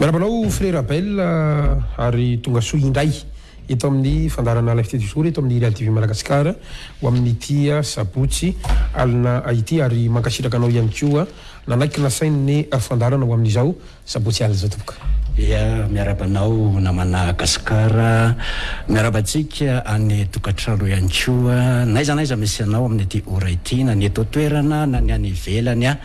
Miarahaba anao Frera Abel ary tonga soa indray eto amin'ny fandaharana Live Tete Jour eto amin'ny Real TV Madagascar ho amin'ity sabotsy alina ity ary mankasitraka anao ihany koa nanaiky nasainy ny fandaharana ho amin'izao sabotsy alina izao tompoko. Ia, miarahaba anao namana Gascar, miarahaba antsika any tokantrano ihany koa n'aiza n'aiza misy anao amin'ity ora ity na ny eto an-toerana na ny any ivelany.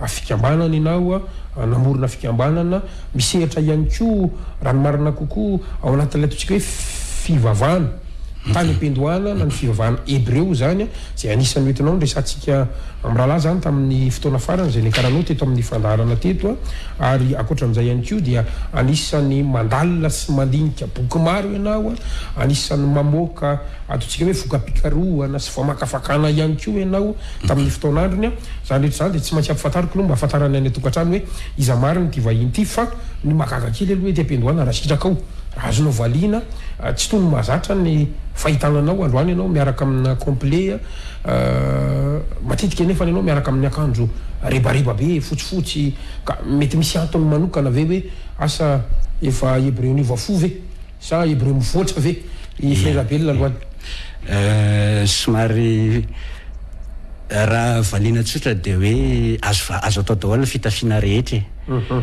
a fikambanana ianao a, namorona fikambanana, misehatra ihany koa raha ny marina kokoa ao anatin'ilay ataontsika hoe fivavahana tany am-piandohana na ny fivavahana hebreo izany a, izay anisan'ny hoentinao niresahantsika amin'ny rahalahy izany tamin'ny fotoana farany izay niakaranao teto amin'ny fandaharana teto a, ary ankoatran'izay ihany koa dia anisan'ny mandalina sy mandinika boky maro ianao a, anisan'ny mamoaka ataontsika hoe voka-pikarohana sy famakafakana ihany koa ianao. tamin'ny fotoan'androny aho. Izany rehetra izany dia tsy maintsy ampifantariko aloha mba hahafantarany any an-tokantrano hoe iza marina ity vahiny ity fa ny mahagaga kely aloha ety am-piandohana raha sitraka aho raha azonao valiana tsy toy ny mahazatra ny fahitana anao androany ianao miaraka amina complet matetika nefa ianao miaraka amin'ny akanjo rebareba be fotsifotsy ka mety misy antony manokana ve hoe asa efa hebreon'io vao fo ve? Sa hebreo mivoatra ve i Frei Rabelina androany? Somary raha valiana tsotra dia hoe azo azo atao daholo ny fitafiana rehetra e!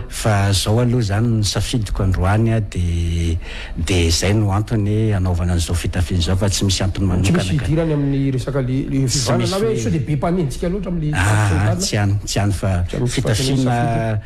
Fa zao aloha zany ny safidiko androany dia dia zay no antony anaovana an'izao fitafiana izao fa tsy misy antony manokana ka. Tsy misy hidirany amin'ny resaka le le fivanana na hoe sao dia be mpanenintsika loatra amin'ny fitafiana fivanana? Aa tsy any tsy any fa fitafiana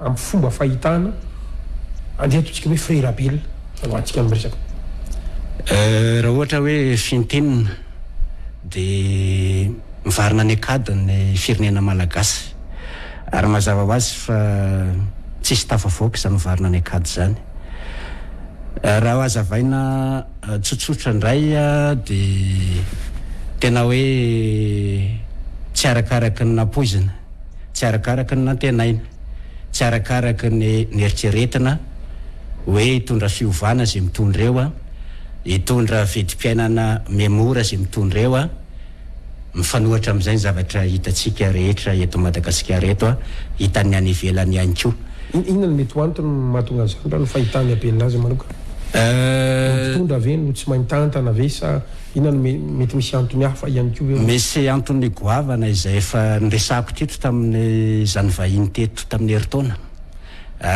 Amin'ny fomba fahitana, andeha ataontsika hoe Frey Rabila no antsika miresaka. Raha ohatra hoe fintinina dia mivarina any an-kady ny firenena malagasy. Ary mazava ho azy fa tsisy tafavoaka izany mivarina any an-kady izany. Raha hazavaina tsotsotra indray dia tena hoe tsy arakaraka ny nampoizina. tsy arakaraka ny nantenaina, tsy arakaraka ny neritreretina hoe hitondra fiovana izay mitondra eo, hitondra vidim-piainana mihamora izay mitondra eo, mifanohatra amin'izay ny zavatra hitantsika rehetra eto Madagasikara eto, hitan'ny any ivelany ihany koa. Inona no mety ho antony mahatonga an'izany raha ny fahitan'i Abelinazy manokana? Ny mpitondra ve no tsy mahay mitantana ve sa Inona no mety misy antony hafa ihany koa eo? Misy antony goavana izay efa niresahako teto tamin'izany vahiny teto tamin'ny herintaona.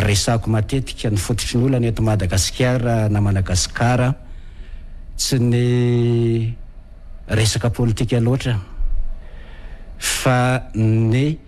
Resahako matetika ny fototry ny olana eto Madagasikara na Managasikara, tsy ny resaka politika loatra fa ny.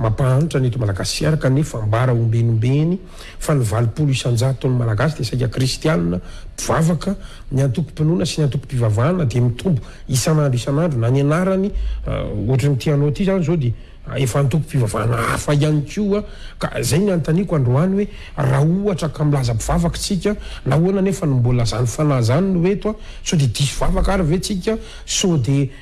Mampahantra ny eto Madagasiara kanefa ambara ombeny ombeny fa ny valopolo isan-jaton'ny Malagasy dia saika kristianina, mpivavaka, ny antokom-pinoana sy ny antokom-pivavahana dia mitombo isan'andro isan'andro na ny anarany ohatry ny ty anao ty zany zao dia efa antokom-pivavahana hafa ihany koa ka zay ny anontaniako androany hoe raha ohatra ka milaza mpivavaka tsika nahoana nefa no mbola zany fanahy zany no eto sao dia diso vavaka ary ve tsika sao dia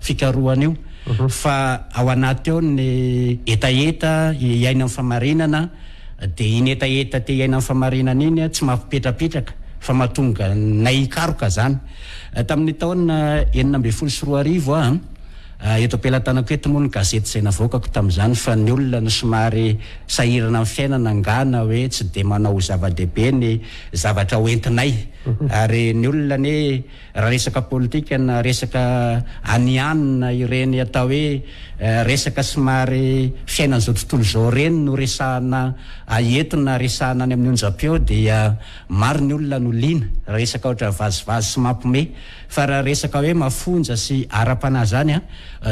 fikarohana io fa ao anaty ao ny hetaheta iainan'ny famarinana dia iny hetaheta te iainan'ny famarinana iny tsy mampipetrapetraka fa mahatonga nay hikaroka izany tamin'ny taona enina ambin'ny folo sy roa arivo ah eto am-pelatanako eto moa ny gazety izay navoakako tamin'izany fa ny olona somary sahirana amin'ny fiainana angana hoe tsy dia manao zava-dehibe ny zavatra hoentinay ary ny olona anie Raha resaka politika na resaka anianina ireny atao hoe resaka somary fiainan'izao tontolo izao ireny no resahana eto na resahana any amin'ny onjam-peo dia maro ny olona no liana raha resaka ohatra vazivazy sy mampime fa raha resaka hoe mafonja sy ara-panahy izany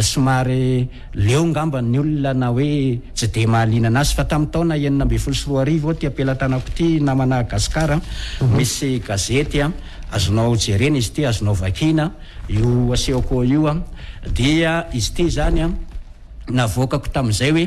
somary Leo ngamba ny olona na hoe tsy dia mahaliana anazy fa tamin'ny taona enina ambin'ny folo sy roa arivo aty am-pelatanako ity namana Gascar a, misy gazety a, azonao jerena izy ity, azonao vakiana io asehoko eo io a, dia izy ity izany a navoakako tamin'izay hoe.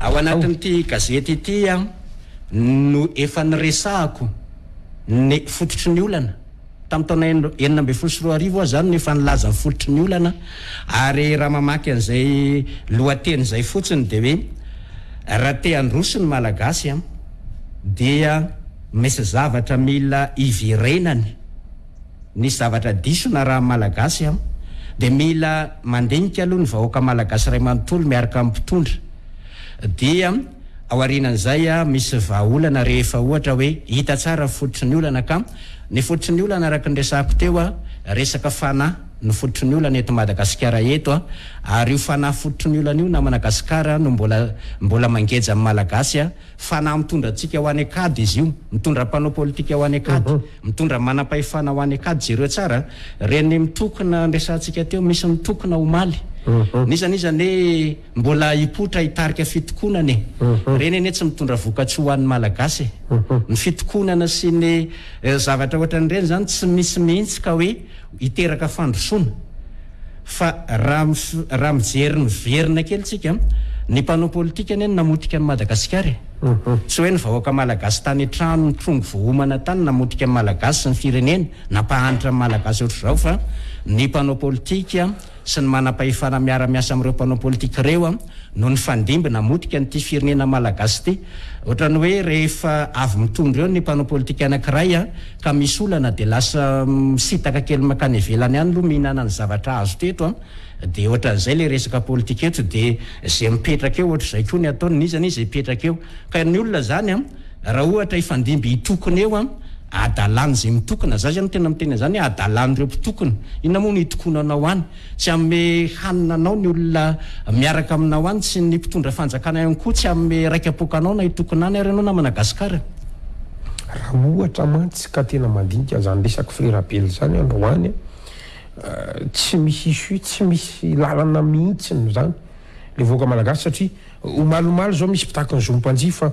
Ao anatin'ity gazety ity aho no efa niresahako ny fototry ny olana. Tamin'ny taona enina ambin'ny folo sy roa arivo aho izany no efa nilaza ny fototry ny olana ary raha mamaky an'izay lohateny izay fotsiny dia hoe raha te handroso ny Malagasy dia misy zavatra mila iverenany. Nisy zavatra diso narahan'ny Malagasy an! Dia mila mandinika aloha ny vahoaka Malagasy iray manontolo miaraka amin'ny mpitondra. Dia ao aorianan'izay misy vahaolana rehefa ohatra hoe hita tsara ny fototry ny olana ka. Ny fototry ny olana araka ny resahako teo, resaka fanahy no fototry ny olana eto Madagasikara eto an! Ary io fanahy fototry ny olana io namana Gasikara no mbola mbola mangeja amin'ny Malagasy an! Fanahy mitondra antsika ho any an-kady izy io, mitondra mpanao politika ho any an-kady, mitondra manam-pahefana ho any an-kady. Jereo tsara ireny mitokona niresahantsika teo, misy mitokona omaly. Nisy anie izany hoe mbola hipoitra hitarika fitokonana e! Ireny anie tsy mitondra vokatsoa ho an'ny Malagasy e! Ny fitokonana sy ny zavatra ohatran'ireny izany tsy misy mihitsy ka hoe hiteraka fandrosoana fa raha mijery niverina kely tsika ny mpanao politika anie no namotika an'i Madagasikara e! tsy hoe ny vahoaka malagasy tany an-trano nitrongy voahomana tany namotika ny malagasy sy ny firenena nampahantra ny malagasy ohatr'izao fa ny mpanao politika sy ny manam-pahefana miara-miasa amin'ireo mpanao politika ireo no nifandimby namotika an'ity firenena Malagasy ity. Ohatran'ny hoe rehefa avy mitondra eo ny mpanao politika anankiray ka misy olana dia lasa misitaka kely mankany ivelany any aloha mihinana ny zavatra azo teto dia ohatran'izay ilay resaka politika eto dia izay mipetraka eo ohatr'izay koa ny ataony, n'iza n'iza hipetraka eo ka ny olona izany Raha ohatra hifandimby hitokona eo an, adalan izay mitokona, za izany tena miteny an'izany hoe adalan ireo mpitokona, inona moa no hitokonanao any? Tsy hanome hanina anao ny olona miaraka aminao any, tsy ny mpitondra fanjakana ihany koa tsy hanome raika poaka anao na hitokona any ary ianao na Managasikara. Raha ohatra mantsy ka tena mandinika an'izany resaka firabela izany ianao any an, tsy misy issue, tsy misy lalana mihitsiny izany ilay vahoaka Malagasy satria omaly omaly izao misy mpitaky ny zo ny mpanjifa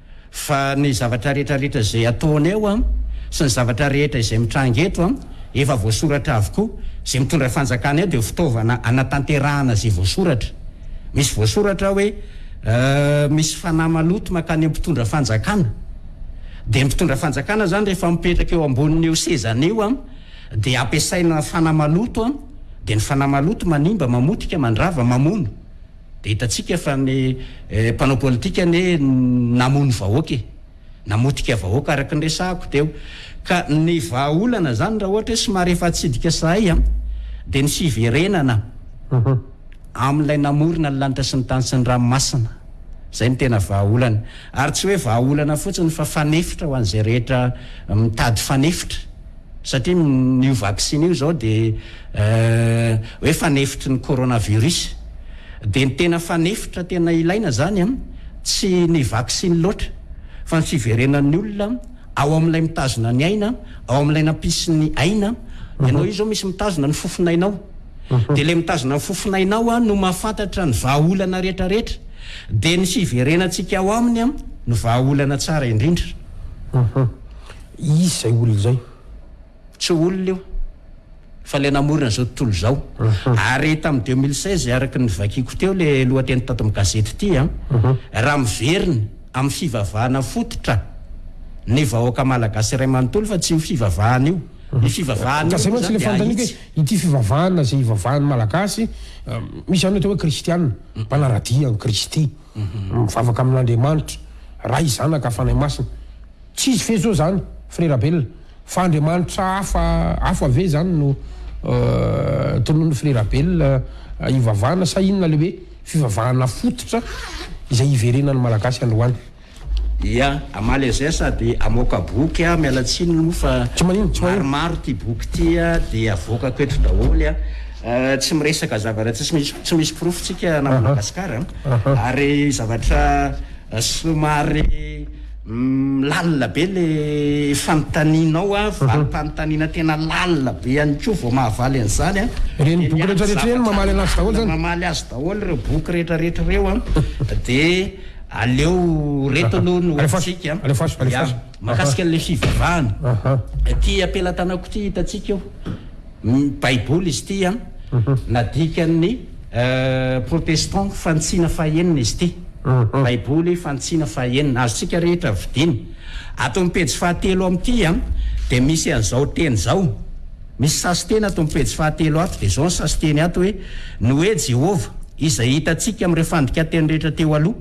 Fa ny zavatra rehetra rehetra izay ataonay ao an, sy ny zavatra rehetra izay mitranga eto an, efa voasoratra avokoa. Izay mitondra fanjakana eo dia fitaovana hanatanterahana izay voasoratra. Misy voasoratra hoe, misy fanahy maloto mankany amin'ny mpitondra fanjakana. Dia ny mpitondra fanjakana izany rehefa mipetraka eo ambonin'io sezany io an, dia ampiasaina fanahy maloto an, dia ny fanahy maloto manimba, mamotika, mandrava, mamono. Dia hitantsika fa ny mpanao politika anie namono vahoaka e! Namotika vahoaka araka ny resahako teo. Ka ny vahaolana izany raha ohatra hoe somary efa atsidika sahay an! Dia ny fiverenana amin'ilay namorona ny lanitra sy ny tany sy ny ranomasina. Izay no tena vahaolana. Ary tsy hoe vahaolana fotsiny fa fanefitra ho an'izay rehetra mitady fanefitra. Satria n'io vaksiny io zao dia hoe fanefitry ny coronavirus. Dia ny tena fanefitra tena ilaina zany tsy ny vaksiny loatra fa ny fiverenan'ny olona ao amin'ilay mitazona ny aina, ao amin'ilay nampisy ny aina. Ianao io zao misy mitazona ny fofon'ainao. Dia ilay mitazona ny fofon'ainao no mahafantatra ny vahaolana rehetra rehetra. Dia ny fiverenantsika ao aminy no vahaolana tsara indrindra. Izy izay olona izay. Tsy olona io, fa ilay namorona izao tontolo izao. Ary tamin'ny deux mille seize, araka ny novakiako teo ilay lohateny tato amin'ny gazety ity an, raha miverina amin'ny fivavahana fototra ny vahoaka malagasy iray manontolo fa tsy io fivavahana io. Io fivavahana io moa izany dia ahitsy. Ka izay mantsy ilay fanontaniako hoe ity fivavahana izay ivavahan'ny malagasy, misy ihany ny atao hoe kristiana, mpanara-dia an'i Kristy. Mivavaka amin'Andriamanitra, Ray, Zanaka, Fanahy Masina. Tsy izy fetsy zao zany frera Belona fa Andriamanitra hafa hafa ve zany no tonon'ny frera Belona hivavahana sa inona le hoe fivavahana fototra izay hiverenan'ny Malagasy androany. Ia, a Malaysia sady amoaka boky a, miala tsiny moa fa Tsy maninona, tsy maninona. maromaro ty boky ty a, dia avoakako eto daholo a. Eh, Tsy miresaka zavatra tsy misy tsy misy porofo tsika na Madagascar a. Ary zavatra eh, somary mm, lalina be le fanontanianao a, valim-panontaniana tena lalina be ihany koa vao mahavaly an'izany a. Ireny boky rehetra rehetra ireny mamaly an'azy daholo zany? Mamaly azy daholo ireo boky rehetra rehetra ireo a. Dia Aleo reto aloha no hoatsika ya makasika an'ilay fivavahana ity ampelatanako ity hitantsika eo baiboly izy ity an nadikan'ny protestant fantsina fahenina izy ity baiboly fantsina fahenina azotsika rehetra vidina ato amin'ny pejy fahatelo amin'ity an dia misy an'izao teny izao Misy sasiteny ato amin'ny pejy fahatelo ato, dia izao ny sasiteny ato hoe, Ny hoe Jehovah, izay hitantsika amin'ireo fandikan-teny rehetra teo aloha,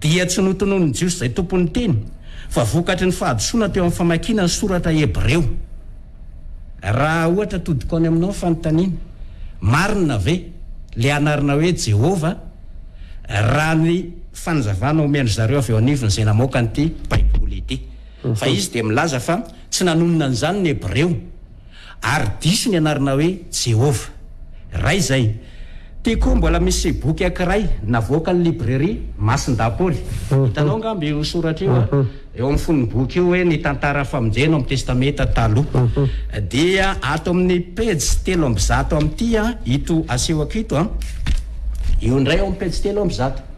dia tsy notononin'ny Jiosy izay tompon'ny teny, fa vokatry ny fahadisoana teo amin'ny famakiana ny Soratra Hebreo. Raha ohatra atodiko any aminao ny fanontaniana, Marina ve ilay anarana hoe Jehovah, raha ny fanazavana omen-dry zareo avy eo anivon'izay namoaka an'ity Baiboly ity? Fa izy dia milaza fa. Tsy nanonona an'izany ny Hebreo, ary diso ny anarana hoe Jehovah. Iray izay. Ity koa mbola misy boky ankiray navoakan'ny Librairie Masin-dApoly. Hitanao angamba io soratra io eo amin'ny fonon'ny boky io hoe Ny Tantaran'ny Famonjena ao Amin'ny Testamenta Taloha. Dia ato amin'ny pejy telo amby zato amin'ity ito asehoko ito, io indray ao amin'ny pejy telo amby zato.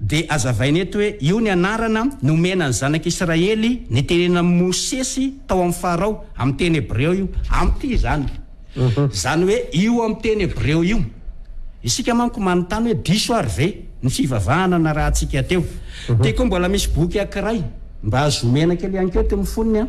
Dia hazavaina eto hoe io ny anarana nomena ny Zanak'i Israely niteneninan'i Mosesy tao amin'i Farao, amin'ny teny hebreo io. Ampy izany. Izany hoe io amin'ny teny hebreo io. Isika manko manontany hoe diso ary ve ny fivavahana narahantsika teo. Tiko mbola misy boky ankiray mba azo omena kely ihany koa teo amin'ny fonony an.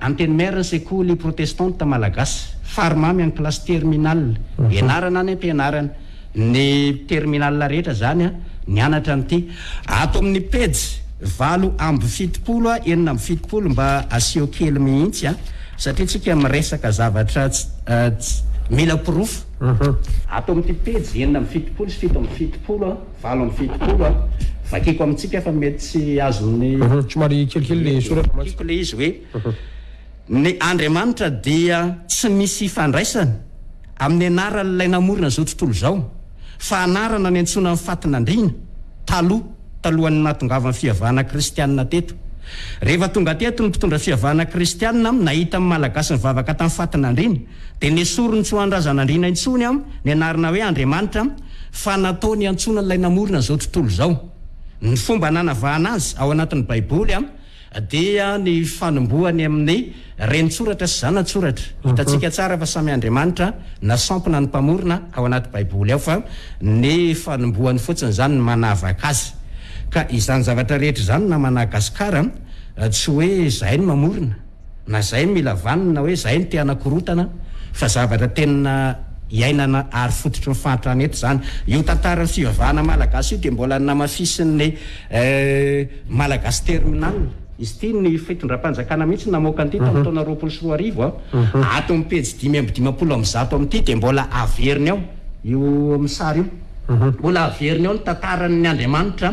Antenimiera ny sekoly protestanta malagasy. Fary mamy any kilasy terminal. Ianarana any am-pianarana. Ny terminal rehetra izany nianatra an'ity. Ato amin'ny pejy valo amby fitopolo, enina amby fitopolo mba asio kely mihitsy an! Satria tsika miresaka zavatra tsy mila porofo. Ato amin'ity pejy enina amby fitopolo sy fito amby fitopolo an! valo amby fitopolo a! Vakiko amintsika fa mety tsy azon'ny. Uhum, somary kelikely le soratra mantsy. Tiako le izy hoe ny Andriamanitra dia tsy misy ifandraisany amin'ny anaran'ilay namorona izao tontolo izao fa anarana niantsoana ny fatin'andriana taloha talohan'ny nahatongavan'ny fiavahana kristianina teto. Rehefa tonga teto ny mpitondra fiavahana kristianina am nahita ny Malagasy nivavaka tamin'ny fatin'andriana dia nesoriny tsy ho an'ny razan'andriana intsony am ny anarana hoe Andriamanitra am fa natao niantsoana an'ilay namorona an'izao tontolo izao. Ny fomba nanavahana azy ao anatin'ny Baiboly dia ny fanombohany amin'ny renintsoratra sy zanatsoratra. Hitantsika tsara fa samy Andriamanitra na sampona ny Mpamorona ao anaty Baiboly ao, fa ny fanombohany fotsiny izany no manavaka azy. Ka izany zavatra rehetra izany na Managasikara, tsy hoe izahay no mamorona. na zay no mila vaniny na hoe zay no te hanakorotana fa zavatra tena iainana ary fototry ny fahantrana eto zany. Io tantaran'ny fivavahana malagasy io dia mbola namafisin'ny Malagasy terminal. Izy ity ny fitondram-panjakana mihitsy namoaka an'ity tamin'ny taona roapolo sy roa arivo a. Ato amin'ny pejy dimy amby dimampolo amby zato amin'ity dia mbola averiny ao io amin'ny sary io. Mbola averiny ao ny tantaran'ny Andriamanitra.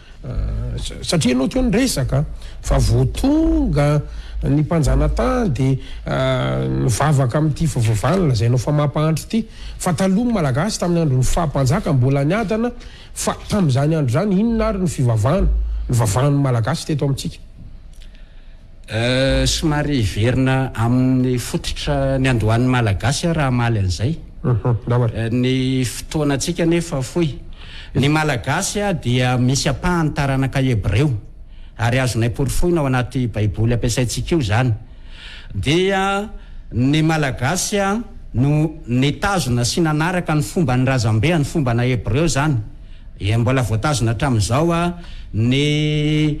Satria ianao teo niresaka fa vao tonga ny mpanjanatany dia nivavaka amin'ity fivavahana lazainao fa mampahantra ity. Fa taloha ny Malagasy tamin'ny andron'ny faha mpanjaka mbola niadana fa tamin'izany andro izany inona ary ny fivavahana nivavahan'ny Malagasy teto amintsika? Euh somary hiverina amin'ny fototra niandohan'ny Malagasy aho raha hamaly an'izay. Ny fotoanantsika anefa fohy. Ny Malagasy dia misy ampahany taranaka Hebreo, ary azonay porofoina ao anaty Baiboly ampiasaintsika io izany. Dia ny Malagasy no nitazona sy nanaraka ny fomban'ny razambeany, fombana Hebreo izany. Dia mbola voatazona hatramin'izao ny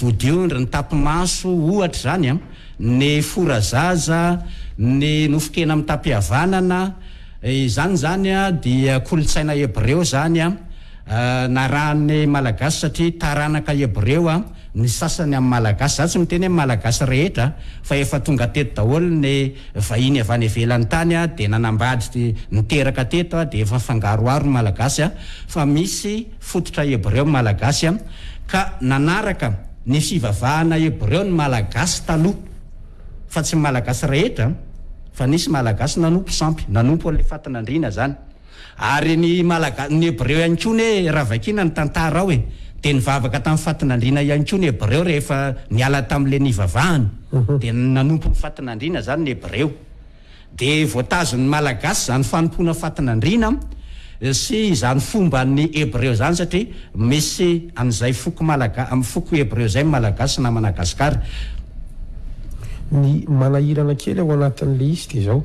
vodiondry, ny tapi-maso, ohatra izany an, ny fora zaza, ny nofon-kena mitam-pihavanana. Izany izany dia kolontsaina Hebreo izany an, narahan'ny Malagasy satria taranaka Hebreo. ny sasany amin'ny Malagasy, za tsy miteny hoe Malagasy rehetra a, fa efa tonga teto daholo ny vahiny avy any ivelan'ny tany a, dia nanambady niteraka teto a, dia efa mifangaroharo ny Malagasy a, fa misy fototra Hebreo ny Malagasy a, ka nanaraka ny fivavahana Hebreo ny Malagasy taloha, fa tsy ny Malagasy rehetra, fa nisy Malagasy nanompo sampy, nanompo an'ilay fatin'andriana zany. Ary ny Malagasy, ny Hebreo ihany koa anie raha vakiana ny tantara ao e, dia nivavaka tamin'ny fatin'andriana ihany koa ny Hebreo rehefa niala tamin'ilay nivavahany, dia nanompo ny fatin'andriana izany ny Hebreo, dia voatazin'ny Malagasy izany fanompoana fatin'andriana sy izany fomban'ny Hebreo izany satria misy an'izay foko malaga, foko Hebreo izay ny Malagasy na Managasikara. Ny manahirana kely ao anatin'ilay izy dia izao,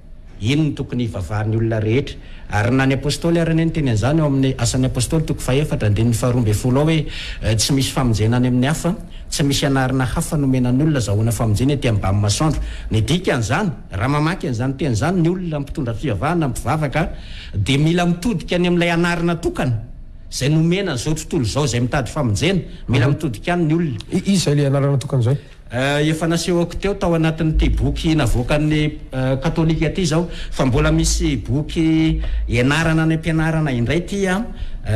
Iny no tokony hivavahan'ny olona rehetra. Ary na ny Apôstôly ary anie niteny an'izany ao amin'ny Asan'ny Apôstôly toko fahefatra andininy faharoa ambin'ny folo ao hoe, Tsy misy famonjena any amin'ny hafa, tsy misy anarana hafa nomena ny olona azahoana famonjena ety ambamy masoandro. Ny dikan'izany, raha mamaky an'izany teny izany ny olona mpitondra fivavahana, mpivavaka, dia mila mitodika any amin'ilay anarana tokana izay nomena an'izao tontolo izao izay mitady famonjena. Mila mitodika any ny olona. Iza ilay anarana tokana izay? Efa nasehoko teo tao anatin'ity boky navoakan'ny Katolika ity izao fa mbola misy boky ianarana any am-pianarana indray ity an!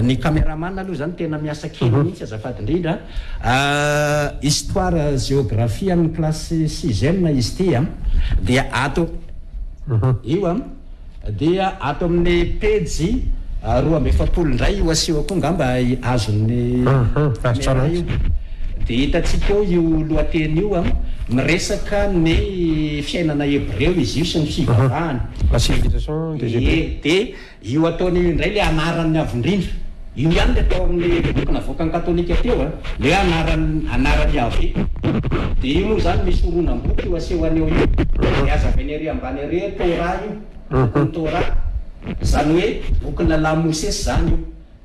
Ny cameraman aloha izany tena miasa kely mihitsy azafady indrindra an! Histoire géographie an'ny kilasy sixième izy ity an! Dia ato io an! Dia ato amin'ny pejy roa amby efapolo indray io asehoko io angamba azon'ny camera io. Dia hitantsika eo io lohateny io an, miresaka ny fiainana hebreo izy io sy ny fivavahany. La civilisation des Hébreux. Ie, dia io ataony io indray ilay anarany avo indrindra. Io ihany le tao amin'ny boky navoakan'ny katolika teo a, le hoe anaran'i anaran'i Yaveh. De io moa zany misy horonam-boky io aseho aneo io, le aza avy any ary ambany ary hoe Torah io, bokin'i Torah. Zany hoe bokin'ny lalàn'i Mosesy zany io.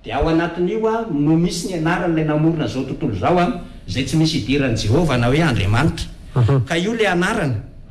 De ao anatin'io a no misy ny anaran'ilay namorona zao tontolo zao a, zay tsy misy idiran'i Jehovah na hoe Andriamanitra. Ka io le anarany.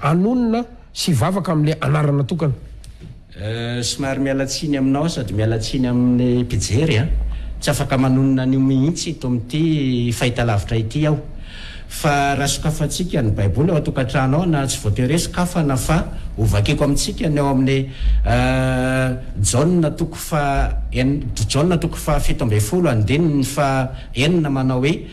hanonona sy hivavaka amin'ilay anarana tokana. Somary miala tsiny aminao sady miala tsiny amin'ny mpijery an! Tsy afaka manonona an'io mihitsy eto amin'ity fahitalavitra ity aho. Fa raha sokafantsika ny Baiboly ao an-tokantrano ao na tsy voatery hoe sokafana fa hovakiko amintsika ny ao amin'ny Jaona toko faha Jaona toko fahafito ambin'ny folo andininy faha enina manao hoe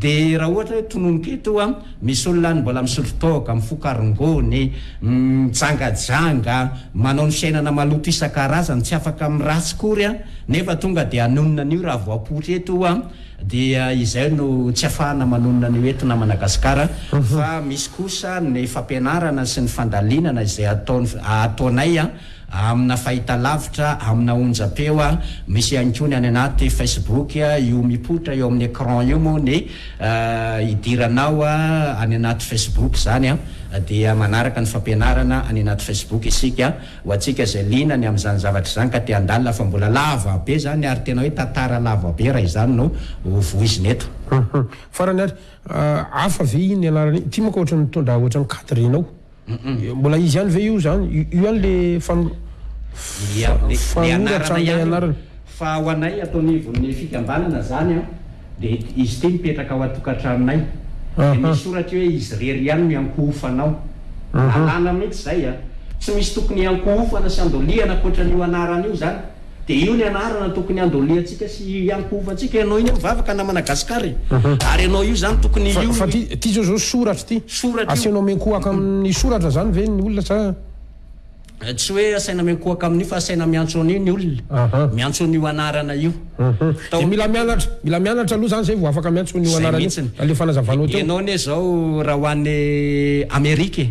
Dia raha ohatra hoe tononiko eto an, misy olona any mbola misotro toaka, mifoka rongony, mijangajanga, manao ny fiainana maloto isan-karazany, tsy afaka amin'ny ratsy akory an, nefa tonga dia hanonona an'io raha vao apoitra eto an, dia izay no tsy afahana manonona an'io eto na Managasikara, fa misy kosa ny fampianarana sy ny fandalinana izay ataonay an, amina fahitalavitra, amina onjam-peo, misy ihany koa ny any anaty Facebook, io mipoitra eo amin'ny écran io moa ny hidiranao any anaty Facebook izany dia manaraka ny fampianarana any anaty Facebook isika, ho antsika izay liana ny amin'izany zavatra izany ka te handalina fa mbola lava be izany ary tena hoe tantara lava be raha izany no ho voizina eto. Farany ary, hafa ve iny ny anarana iny? Ity manko ohatran'ny mitondra ohatran'ny cadre-nao. Mbola izy ihany ve io zany? Io ihany le fan Ia, le le anarana ihany io. Fa ho anay ato anivon'ny fikambanana zany an, dia izy ity mipetraka ao an-tokantranonay. Dia misy soratra eo hoe izy irery ihany no iankohofana ao. Lalàna mihitsy izay an. Tsy misy tokony hiankohofana sy handolihana ankoatran'io anarana io zany. Dia io ny anarana tokony handoliantsika sy hiankovantsika ianao iny mivavaka na Managascar e! Ary ianao io zany tokony io Fa ty ty zao zao soratra ty. Soratra io. Asainao miankohaka amin'ny soratra zany ve ny olona sa. Tsy hoe asaina miankohaka amin'io fa asaina miantso an'io ny olona. Aha. Miantso an'io anarana io. Uhum. Dia mila mianatra mila mianatra aloha zany zay vao afaka miantso an'io Zay anarana io. mihitsiny. Raha le fanazavanao teo. Ianao anie zao raha ho any Amerika e.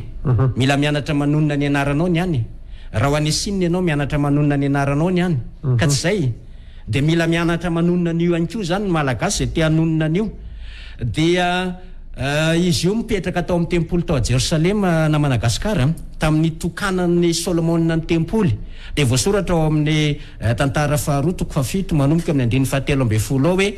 Mila mianatra manonona ny anaranao ny any e. Raha ho any Chine ianao mianatra manonona ny anaranao ny any ka tsy izay dia mila mianatra manonona an'io ihany koa izany ny Malagasy izay te hanonona an'io dia izy io mipetraka tao amin'ny tempoly tao Jerosalema na Managasikara tamin'ny tokanan'ny Solomona ny tempoly dia voasoratra ao amin'ny tantara faharoa toko fahafito manomboka amin'ny andininy fahatelo ambin'ny folo ao hoe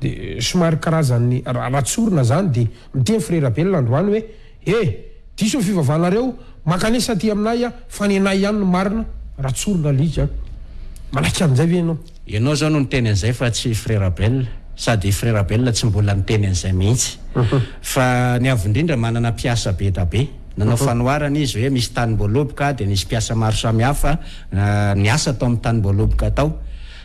De somary karazan'ny raharaha tsorina zany de miteny frera velona androany hoe he diso ny fivavahanareo mankanesa aty aminay a fa nenay ihany no marina raha tsorina alika an! manaiky an'izay ve ianao? Ianao zao no niteny an'izay fa tsy frera belona sady i frera belona tsy mbola niteny an'izay mihitsy fa ny avo indrindra manana mpiasa be da be nanao fanoharana izy hoe misy tanimboaloboka de nisy mpiasa maro samihafa niasa tao amin'ny tanimboaloboka tao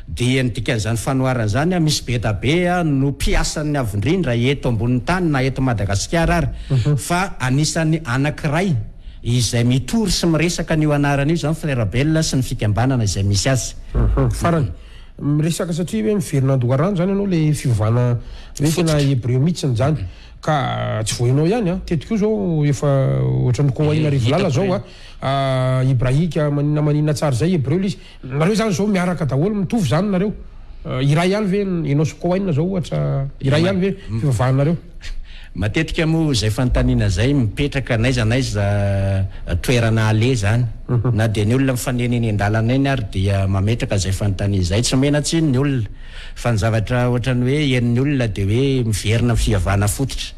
Dia ny dikan'izany fanoharana izany, misy bedabe no mpiasan'ny avondrindra eto ambonin'ny tany na eto Madagasikara ary, fa anisan'ny anankiray izay mitory sy miresaka an'io anarana io izany Frera Bell sy ny fikambanana izay misy azy. Ahaa, farany. Miresaka satria hoe miverina an-doharano izany ianao ilay fiovana hoe tena hebreo mihitsiny izany. Ka tsy vao ianao ihany an, teto koa izao efa ohatran'ny Koaina Rivolala izao an, Ibrahika maninona maninona tsara izay hebreo ilay izy. Nareo zany zao miaraka daholo mitovy zany nareo iray ihany ve Enos Cohen zao ohatra iray ihany ve fivavahanareo? Matetika moa zay fanontaniana zay mipetraka n'aiza n'aiza toerana aleha zany na dia ny olona mifanena eny an-dalana eny ary dia mametraka zay fanontaniana zay. Tsy omena tsiny ny olona fa ny zavatra ohatran'ny hoe henon'ny olona dia hoe miverina amin'ny fivavahana fototra.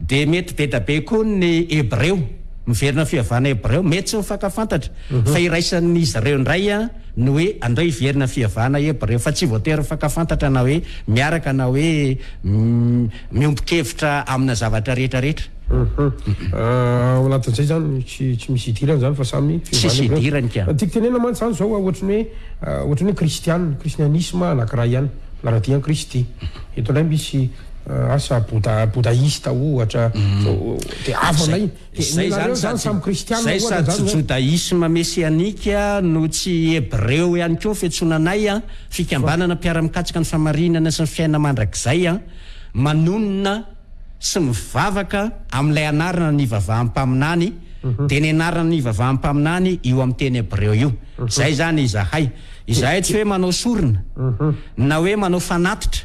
Dia mety be da be koa ny Hebreo, miverina amin'ny fivavahana Hebreo. Mety tsy mifankafantatra, fa iraisan'izy ireo indray ny hoe andao hiverina amin'ny fivavahana Hebreo. Fa tsy voatery mifankafantatra na hoe miaraka na hoe miombon-kevitra amina zavatra rehetra rehetra. Ao anatin'izay izany, tsy tsy misy idirany izany fa samy fivavahana Hebreo. Tsisy idirany ka. Ny tiako tenenina mantsy izany izao, ohatry ny hoe ohatry ny hoe Kristiana, Kristianisma anankiray ihany, manaradia an'i Kristy. Eto indray misy. asa bouda boudaista ohatra dia avo anay izay izany zany samy kristianina ohatra zany sady jodaisma mesianika no tsy hebreo ihany koa fiantsoana anay an fikambanana mpiara-mikatsaka ny famarinana sy ny fiainana mandrakizay an manonona sy mivavaka amin'ilay anarana ny vavaham-paminany dia ny anarana ny vavaham-paminany io amin'ny teny hebreo io izay zany izahay izahay tsy hoe manao sorona na hoe manao fanatitra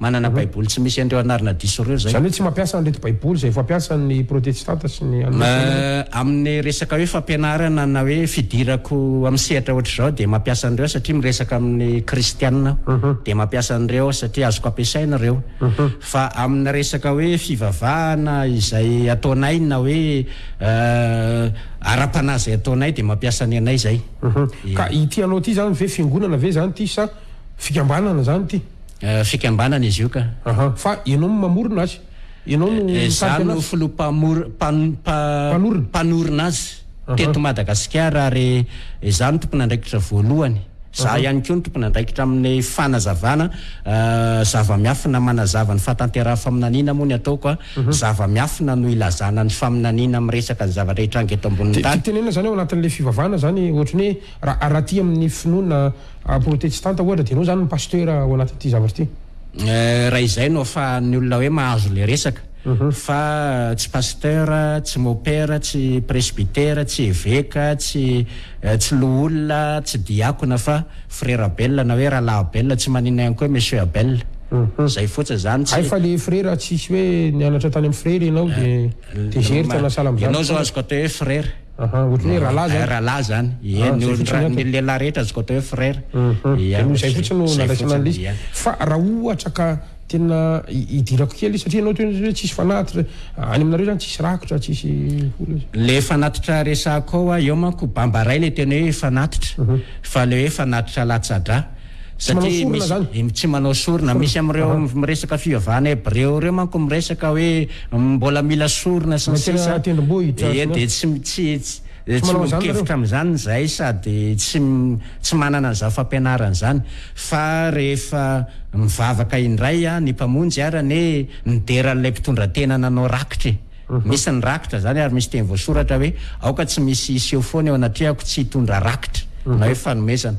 manana Baiboly tsy misy an'ireo anarana diso ireo izay. Izany hoe tsy mampiasa an'ireto Baiboly izay fampiasan'ny Protestanta sy ny an'ny Misionera ianao? Amin'ny resaka hoe fampianarana na hoe fidirako amin'ny sehatra hoatr'izao dia mampiasa an'ireo aho satria miresaka amin'ny Kristianina aho. Dia mampiasa an'ireo aho satria azoko ampiasaina ireo. Fa amin'ny resaka hoe fivavahana izay ataonay na hoe ara-panahy izay ataonay dia mampiasa ny anay izay. Ka ity anao ity izany ve fiangonana ve izany ity sa fikambanana izany ity? Fikambanana izy io ka. Aha, fa ianao no mamorona azy? Ianao no mitarika anazy? Za no filoha mpamor, pan, pa, Mpanorina? mpanorina azy Aha. teto Madagasikara ary za no tompon'andraikitra voalohany. Za Aha. ihany koa no tompon'andraikitra amin'ny fanazavana ah, zava-miafina manazava ny fahatanterahan-faminaniana moa ny ataoko a. Mhm. Zava-miafina no ilazana ny faminaniana miresaka ny zavatra hitranga eto ambonin'ny Te, tany. tenenina zany ao anatin'ilay fivavahana zany ohatry ny hoe raha, raha aty amin'ny finoana A protestanta ohatra de enao zany no pasteur ao anatin'ity zavatra ity? Eh, raha izay no afahan'ny olona hoe mahazo le resaka, fa tsy pasteur, tsy mopera, tsy presbytera, tsy eveka, tsy tsy loholona, tsy diakona fa frera belona na hoe rahalahy belona, tsy maninona ihany koa hoe monsieur abel, zay fotsiny zany tsy. Hay fa le frera tsisy hoe nianatra tany am frera enao de tezeritra na salam zany. Enao zao azoko atao hoe frera. Aha, ohatry ny hoe rahalahy zany. Eh, rahalahy zany. Ie, ny olon-dra, ny lehilahy rehetra azoko atao hoe frère. Uhum, dia noho izay fotsiny no nandraisana an'ilay izy. Fa raha ohatra ka tena hidirako kely, satria ianao teo hoe tsisy fanatitra, any aminareo zany tsisy rakotra, tsisy olona izay. Ilay fanatitra resahako ao an, eo manko bambaraina ilay teny hoe fanatitra, fa ilay hoe fanatitra latsa-drà. Tsy manao Satria sorona misy zany. eh, tsy manao sorona. Misy amin'ireo Aha. miresaka fivavahana hebreo ireo manko miresaka hoe mm, mbola mila sorona sy ny Mety sisa. tendrombohitra, Ie, sy ny dia tsy mi- tsy tsy Tsy tsy manao an'izany nareo. miombon-kevitra amin'izany izahay sady tsy m- tsy manana an'izany fampianarana izany. Fa rehefa mivavaka indray a, ny Mpamonjy ary anie midera an'ilay mpitondra tena nanao rakitra e. Misy ny rakitra izany ary misy teny voasoratra hoe aoka tsy misy hiseho foana eo anatrehako tsy hitondra rakitra na hoe fanomezana.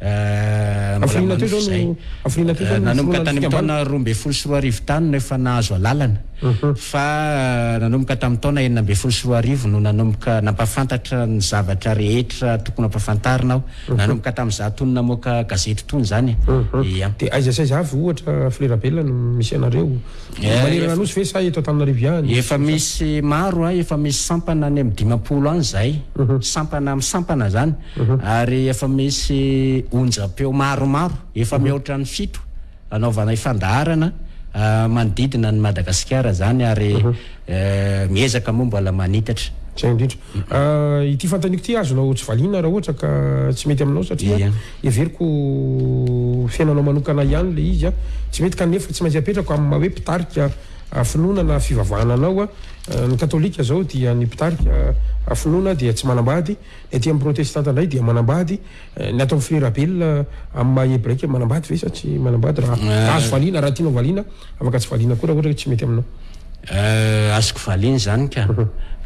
Mbola manofy izay. Nanomboka tany amin'ny taona roa ambin'ny folo sy roa arivo tany no efa nahazo alalana. Fa nanomboka tamin'ny taona enina ambin'ny folo sy roa arivo no nanomboka nampahafantatra ny zavatra rehetra tokony hampafantarina aho. Nanomboka tamin'izaho tony namoaka gazety tony izany e. Dia aiza sy aiza avy, ohatra, Folera Belona no misy anareo? Manerana nosy ve sa eto Antananarivo ihany? Efa misy maro a, efa misy sampana any amin'ny dimampolo any izay, sampana amin'ny sampana izany, ary efa misy onjam-peo maromaro, efa mihoatra ny fito anaovana ifandaharana manodidina an'i Madagasikara izany ary miezaka moa mbola manitatra. Izay indrindra. Ity fanontaniako ity azonao tsy valiana raha ohatra ka tsy mety aminao satria Heveriko ho fiainanao manokana ihany ilay izy an! Tsy mety kanefa tsy maintsy apetrako amin'ny maha hoe mpitarika finoana na fivavahana anao an! Ny katolika izao dia ny mpitarika finoana dia tsy manambady, ny aty amin'ny protestanta indray dia manambady, ny ato amin'ny frera belona amin'ny maha hebraika manambady ve sa tsy manambady raha azo valiana, raha tianao valiana. Afaka tsy valiana koa raha ohatra hoe tsy mety aminao. Euh azoko valiana izany ka!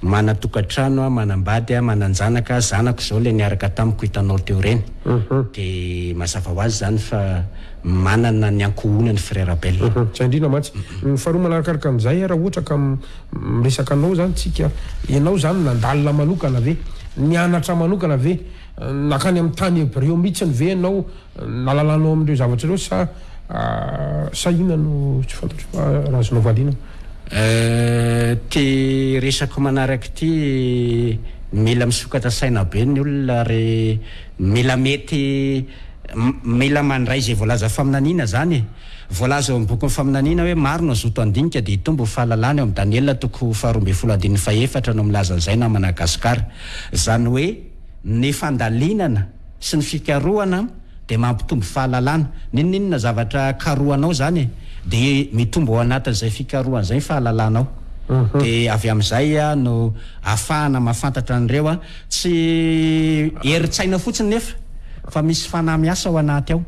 Mana tokantrano aho, manambady aho, mananjanaka, zanako izao ilay niaraka tamiko hitanao teo ireny. De mazava ho azy izany fa manana ny ankohonany Frère Abel. Tsy andriana mantsy. Faharoa manarakaraka an'izay raha ohatra ka miresaka anao izany tsika, ianao izany nandalina manokana ve? Nianatra manokana ve? Nankany amin'ny tany hebreo mihitsiny ve ianao? Nalalanao amin'ireo zavatra ireo sa sahina no tsy fantatro fa raha azonao valiana? Ity resako manaraka ity mila misokatra saina be ny olona ary mila mety mila mandray izay voalaza faminaniana izany e! Voalaza eo amin'ny bokin'ny faminaniana hoe maro no hazoto handinika dia hitombo ny fahalalana eo amin'ny Daniela toko faharoa ambin'ny folo andininy fahefatra no milaza an'izay namana Gasikara. Izany hoe ny fandalinana. sy ny fikarohana dia mampitombo fahalalana, n'inon'inona zavatra karohanao izany e, dia mitombo ao anatin'izay fikarohana izay ny fahalalanao, dia avy amin'izay no ahafahana mahafantatra an'ireo tsy herin-tsaina fotsiny nefa fa misy fanahy miasa ao anaty ao,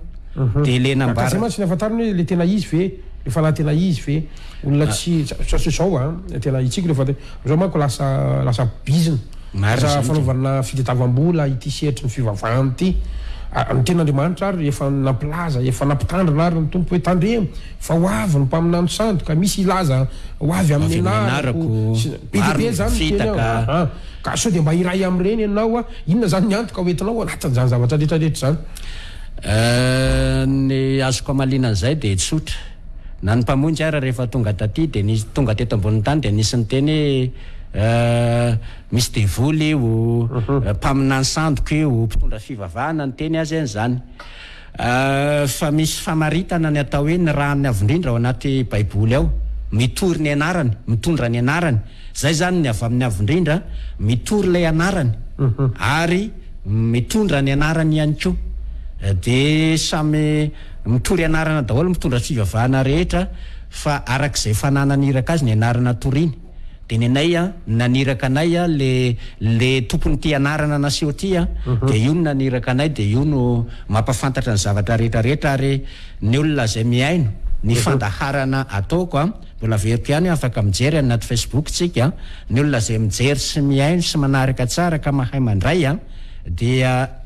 dia ilay nambarany. Ka izay mantsy ny ahafantarana hoe ilay tena izy ve, ilay fanahy tena izy ve, olona tsy, satria izao an, tena hitsiko ilay fanahy, amin'izao manko lasa, lasa bizina. Raha fanaovana fitadiavam-bola ity sehatry ny fivavahana ity, ny Tenin'Andriamanitra àry efa nampilaza, efa nampitandrina àry ny Tompo hoe, Tandremo, fa ho avy ny mpaminany sandoka, misy hilaza ho avy amin'ny anarako, sy ny. Be dia be izany no teny ao. Aa ka sao dia mba iray amin'ireny ianao aho. Inona izany ny antoka hoentinao ao anatin'izany zavatra rehetra rehetra izany? Ny azoko hamaliana an'izay dia tsotra. Na ny Mpamonjy ara rehefa tonga taty dia nisy, tonga teto ambonin'ny tany dia nisy niteny hoe misy devoly io, mpaminany sandoka io, mpitondra fivavahana niteny azy an'izany. Fa misy famaritana ny atao hoe ny ràny avo indrindra ao anaty Baiboly ao, mitory ny anarany, mitondra ny anarany. Izay izany ny avy amin'ny avo indrindra, mitory ilay anarany ary mitondra ny anarany ihany koa. Dia samy. Mitory anarana daholo mpitondra fivavahana rehetra fa araka izay fananany iraka azy ny anarana toriany. Dia ny anay an, ny naniraka anay an, le le tompon'ity anarana naseho ity an, dia io no naniraka anay dia io no mampafantatra ny zavatra rehetra rehetra ary ny olona izay mihaino ny fandaharana ataoko an, mbola averiko ihany hoe afaka mijery any anaty facebook tsika an, ny olona izay mijery sy mihaino sy manaraka tsara ka mahay mandray an, dia.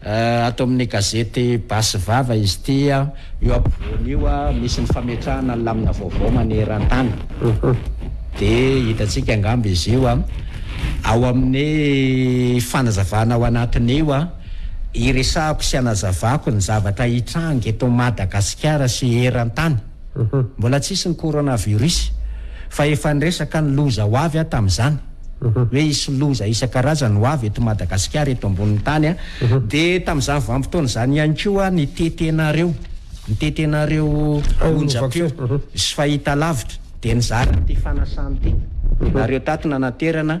Ato amin'ny gazety Basy Vava izy ity. Io ampovoany io misy ny fametrahana ny lamina vaovao maneran-tany. Dia hitantsika angamba izy io ao amin'ny fanazavana ao anatin'io hiresahako sy hanazavako ny zavatra hitranga eto Madagasikara sy eran-tany. Mbola tsy hisy ny coronavirus fa efa niresaka ny loza ho avy aho tamin'izany hoe hisy loza isan-karazany ho avy eto Madagasikara eto ambonin'ny tany a! dia tamin'izany vanim-potoana izany ihany koa nitety anareo nitety anareo onjam-peo sy fahitalavitra dia nizara ity fanasana ity ianareo tato nanaterana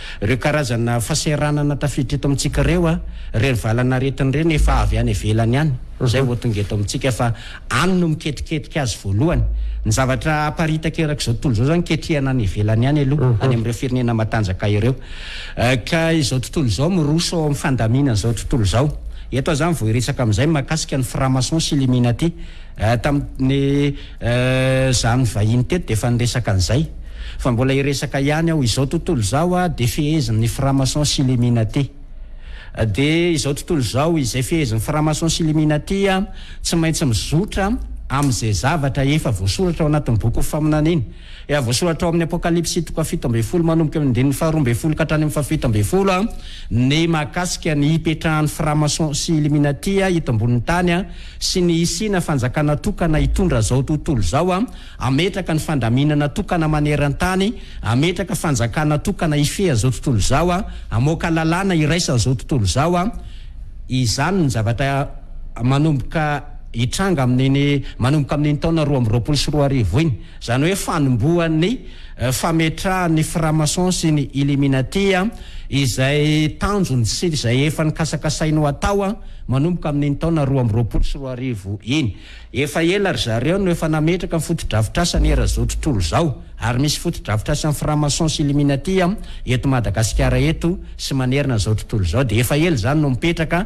Ireo karazana fahasahiranana tafiditra eto amintsika ireo a, ireny valan'aretina ireny efa avy any ivelany any izay vao tonga eto amintsika fa any no miketriketrika azy voalohany. Ny zavatra aparitaka erak'izao tontolo izao izany ketrehina any ivelany any aloha, any amin'ireo firenena matanjaka ireo. Ka izao tontolo izao miroso ao amin'ny fandaminan'izao tontolo izao. Eto aho izany vao hiresaka amin'izay mahakasika ny franc-maçon sy illuminati. Tamin'ny. Euh, za nivahiny teto dia efa niresaka an'izay. Fa mbola hiresaka ihany aho. Izao tontolo izao ah, dia fehezin'ny franc-maçon sy illuminati. Dia izao tontolo izao, izay fehezin'ny franc-maçon sy illuminati ah, tsy maintsy mizotra amin'izay zavatra efa voasoratra ao anatin'ny bokin'ny faminana iny. Efa voasoratra ao amin'ny Apokalypsy toko fahafito ambin'ny folo manomboka eo amin'ny andininy faharoa ambin'ny folo ka hatrany amin'ny fahafito ambin'ny folo ah, ny mahakasika ny hipetrahan'ny franc-maçon sy illuminati ah eto ambonin'ny tany ah. sy ny hisiana fanjakana tokana hitondra izao tontolo izao, hametraka ny fandaminana tokana maneran-tany, hametraka fanjakana tokana hifehy an'izao tontolo izao, hamoaka lalàna hiraisana izao tontolo izao, izany no zavatra manomboka hitranga amin'iny manomboka amin'iny taona roa amby roapolo sy roa arivo iny. Izany hoe fanombohan'ny fametrahan'ny Framason sy ny Illuminati izay tanjony sy izay efa nikasakasainy ho atao manomboka amin'iny taona roa amby roapolo sy roa arivo iny. Efa ela ry zareo no efa nametraka ny fotodrafitrasany eran'izao tontolo izao ary misy fotodrafitrasan'ny Framason sy Illuminati eto Madagasikara eto sy manerana an'izao tontolo izao dia efa ela izany no mipetraka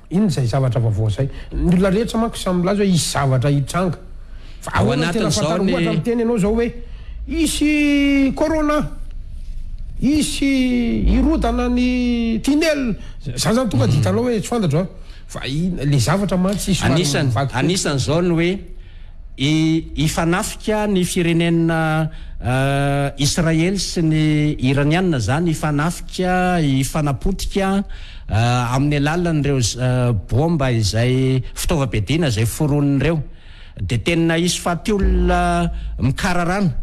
Inona izay zavatra vaovao izay? Ny olona rehetra manko samy milaza hoe hisy zavatra hitranga. Fa ahoana no tena fantarina? Ohatra miteny ianao izao hoe hisy corona, hisy hirodana ny tunnel, izany izany tonga dia hitanao hoe tsy fantatro an! Fa ilay zavatra mantsy somary mivaky fotsiny. Anisan'izao ny hoe. Hifanafika ny firenena Israely sy ny Iraniana zany hifanafika, hifanapotika amin'ny alalan'ireo bomba izay fitaovam-piadiana izay foroniny ireo. Dia tena hisy faty olona mikararana.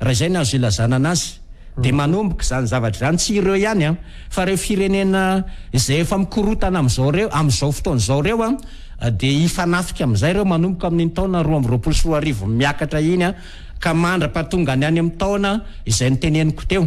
raha izay no azo ilazana anazy, dia manomboka izany zavatra izany, tsy ireo ihany an, fa ireo firenena izay efa mikorotana amin'izao ireo, amin'izao fotoana izao ireo an, dia hifanafika amin'izay ireo manomboka amin'iny taona roa amby roapolo sy roa arivo miakatra iny ka mandra-pahatongany any amin'ny taona izay noteneniko teo.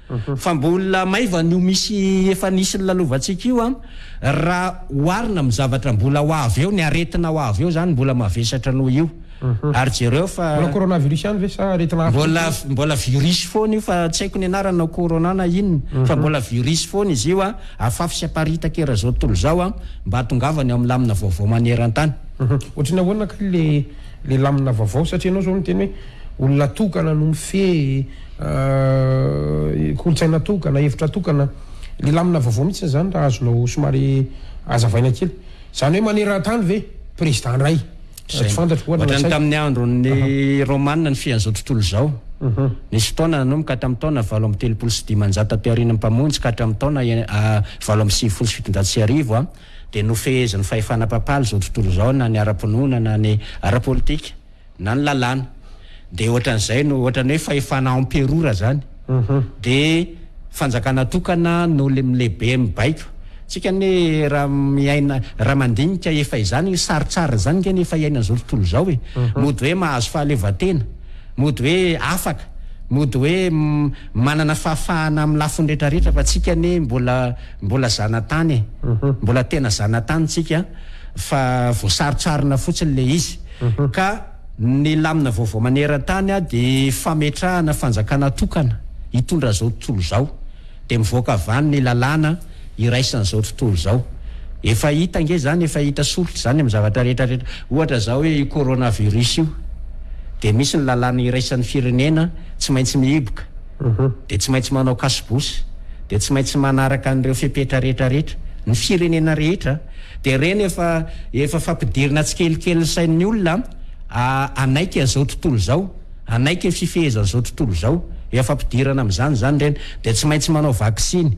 Fa mbola maivana io misy efa nisy nilalovantsika io an! Raha oharina amin'ny zavatra mbola ho avy eo, ny aretina ho avy eo izany mbola mavesatra noho io. Ary jereo fa. Mbola coronavirus ihany ve sa aretina hafa koa? Mbola, mbola virus foana io fa tsy haiko ny anarany na corona na inona. Fa mbola virus foana izy io an! Afafy sy aparitaka eran'izao tontolo izao an! Mba hatongavany ao amin'ny lamina vaovao maneran-tany. Ohatry ny ahoana kay le, le lamina vaovao? Satria ianao izao miteny hoe olona tokana no mifehy. kolontsaina tokana, hevitra tokana, le lamina vaovao mihitsy zany raha azonao somary azavaina kely. Zany hoe maneran-tany ve président ndray? Zay tsy fantatro ohatra Ohatrany tamin'ny andron'ny Romana ny fian'izao tontolo izao. Nisy fotoana nanomboka tamin'ny taona valo amby telopolo sy dimanjato taty aorian'ny Mpamonjy ka hatramin'ny taona valo amby sivifolo sy fitonjato sy arivo dia nofehezin'ny fahefana Papaly izao tontolo izao na ny ara-pinoana na ny ara-politika. na ny lalàna dia ohatran'izay no ohatran'ny hoe fahefana emperora zany dia fanjakana tokana no lehibe mibaiko tsika anie raha miaina raha mandinika efa izany ny sarotsariny izany nge ny efa iainan'izao tontolo izao e mody hoe mahazo fahaleovantena mody hoe afaka mody hoe manana fahafahana amin'ny lafiny rehetra rehetra fa tsika anie mbola Mbola zanatany e! Mbola tena zanatany tsika fa voasarotsarona fotsiny le izy ka ny lamina vaovao manerantany de fametrahana fanjakana tokana hitondra zao tontolo zao de mivoaka avany ny lalàna iraisany zao tontolo zao efa hita ange zany efa hita soritra zany am zavatra rehetra rehetra ohatra zao hoe io corona virus io de misy ny lalàna iraisany firenena tsy maintsy mihiboka dia tsy maintsy manao kasibosy, dia tsy maintsy manaraka an'ireo fepetra rehetra rehetra, ny firenena rehetra dia ireny efa efa fampidirina tsikelikely ny sain'ny olona a, hanaiky an'izao tontolo izao, hanaiky ny fifehezan'izao tontolo izao, efa fampidirana amin'izany izany ireny, dia tsy maintsy manao vaksiny.